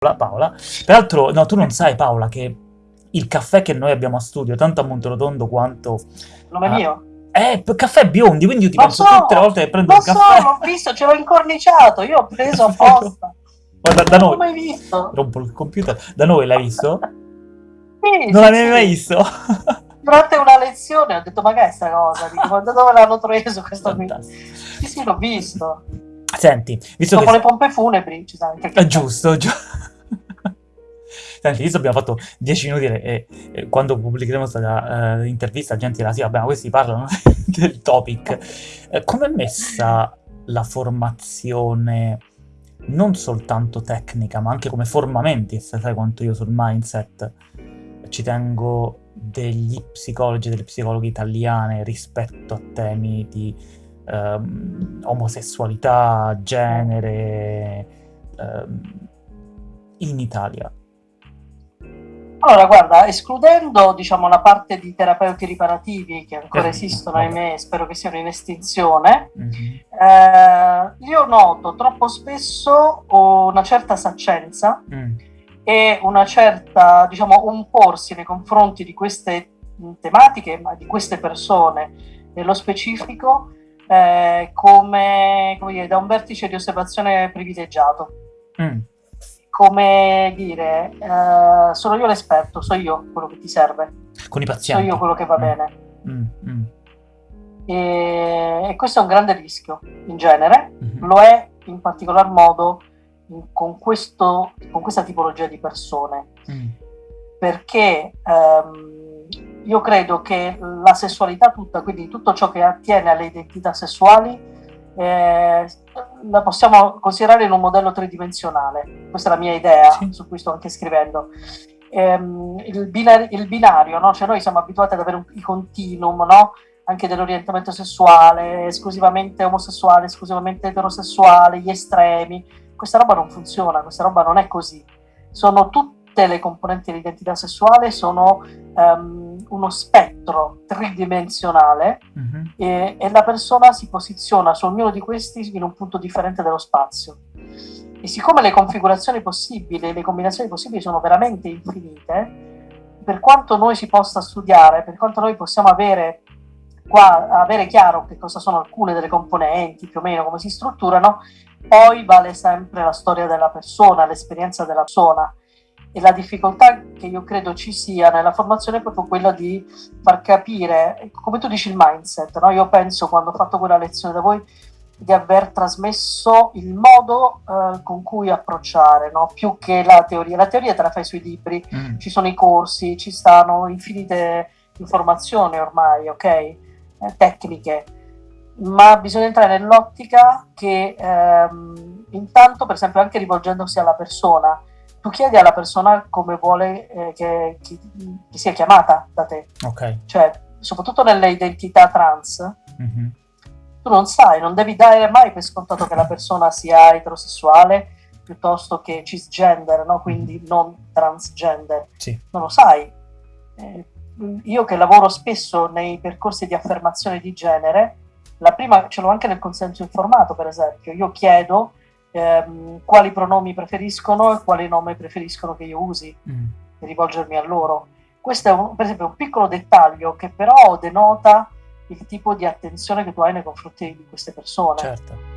Paola. Peraltro, no, tu non sai Paola che il caffè che noi abbiamo a studio, tanto a Monterotondo quanto... Nome uh, mio? Eh, caffè biondi, quindi io ti lo penso so, tutte le volte che prendo il caffè... Lo so, l'ho visto, ce l'ho incorniciato, io ho preso apposta. Guarda, da noi... Non l'ho mai visto. Rompo il computer. Da noi l'hai visto? Sì, non sì, l'avevi sì. mai visto? Durante una lezione ho detto, ma che è sta cosa? Dico, da dove l'hanno preso questo qui? Sì, sì, l'ho visto. Senti, visto Dopo che... le pompe funebri ci sa anche È giusto, giusto. Visto abbiamo fatto 10 minuti e, e- quando pubblicheremo questa eh, intervista gente dirà sì, vabbè, ma questi parlano del topic. Eh, Com'è messa la formazione non soltanto tecnica, ma anche come formamenti, se sai quanto io sul mindset ci tengo degli psicologi e delle psicologhe italiane rispetto a temi di ehm, omosessualità, genere ehm, in Italia. Allora, guarda, escludendo diciamo, la parte di terapeuti riparativi che ancora Eh, esistono, vabbè. ahimè, spero che siano in estinzione, Mhm. eh, io noto troppo spesso una certa saccenza Mm. e una certa, diciamo, un porsi nei confronti di queste tematiche, ma di queste persone nello specifico, eh, come, come dire, da un vertice di osservazione privilegiato. Mm. Come dire, eh, sono io l'esperto, so io quello che ti serve, Con i so pazienti. io quello che va Mm. bene. Mm, mm, E, e questo è un grande rischio in genere, mhm. lo è in particolar modo in- con, questo, con questa tipologia di persone, Mm. perché ehm, io credo che la sessualità tutta, quindi tutto ciò che attiene alle identità sessuali, eh, la possiamo considerare in un modello tridimensionale. Questa è la mia idea, Sì. su cui sto anche scrivendo. Ehm, il, binario, il binario, no? Cioè noi siamo abituati ad avere un, i continuum, no? anche dell'orientamento sessuale, esclusivamente omosessuale, esclusivamente eterosessuale, gli estremi. Questa roba non funziona, questa roba non è così. Sono tutte le componenti dell'identità sessuale, sono ehm, uno spettro tridimensionale Mhm. e, e la persona si posiziona su ognuno di questi in un punto differente dello spazio. E siccome le configurazioni possibili, le combinazioni possibili sono veramente infinite, per quanto noi si possa studiare, per quanto noi possiamo avere, qua, avere chiaro che cosa sono alcune delle componenti, più o meno come si strutturano, poi vale sempre la storia della persona, l'esperienza della persona. E la difficoltà che io credo ci sia nella formazione è proprio quella di far capire, come tu dici, il mindset. No? Io penso, quando ho fatto quella lezione da voi, di aver trasmesso il modo eh, con cui approcciare, no? più che la teoria. La teoria te la fai sui libri, Mm. ci sono i corsi, ci stanno infinite informazioni ormai, ok? Eh, tecniche. Ma bisogna entrare nell'ottica che ehm, intanto, per esempio, anche rivolgendosi alla persona, tu chiedi alla persona come vuole eh, che, che- che sia chiamata da te, Ok. cioè soprattutto nelle identità trans, Mhm. tu non sai, non devi dare mai per scontato che la persona sia eterosessuale piuttosto che cisgender, no? quindi non transgender. Sì. Non lo sai. Eh, io che lavoro spesso nei percorsi di affermazione di genere, la prima ce l'ho anche nel consenso informato, per esempio. Io chiedo ehm, quali pronomi preferiscono e quali nomi preferiscono che io usi Mm. e rivolgermi a loro. Questo è un- per esempio un piccolo dettaglio che però denota il tipo di attenzione che tu hai nei confronti di queste persone. Certo.